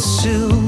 pursue.